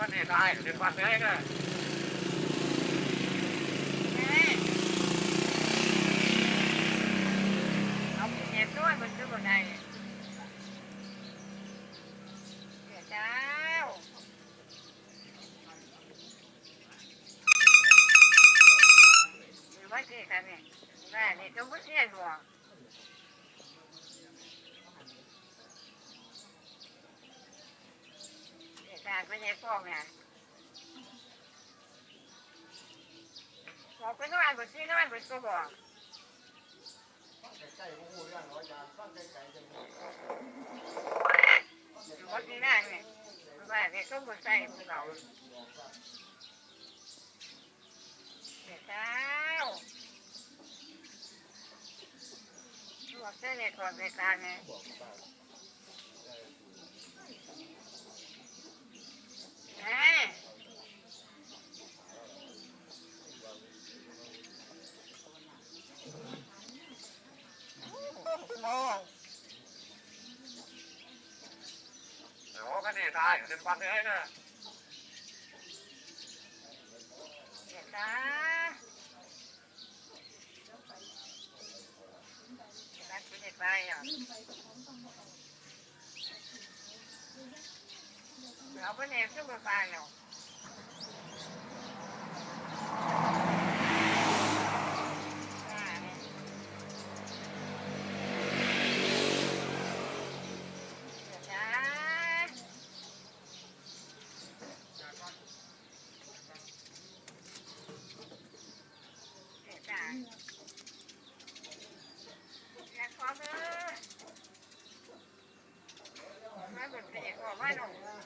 cái này là ai liên cái này mình cứ vào này kìa cháu mấy kia cái này này này tôi biết nghe rồi ได้เดี๋ยวเจ้าอยู่ไว้ที่กันนี่แม่นี่ต้องไม่เสียหัวเดี๋ยวการไปยังฟ้องเนี่ยบอกไปนอนบนที่นอนบนก็บอก ใกล้ๆหูเรื่องร้อยยางฟังไกลๆจังเลย รถนี่นั่งเนี่ยว่าเนี่ยก็มาใส่พวกเราเดี๋ยวเช้าลวกเส้นเนี่ยก่อนไปกลางเนี่ย กันนี่ตายเดี๋ยวฟันเลยก็ เดี๋ยวจ้ารักคุณจะไปอ่ะเอาไปเนี่ยสู้กับไปเนาะจ้ มาหน่อย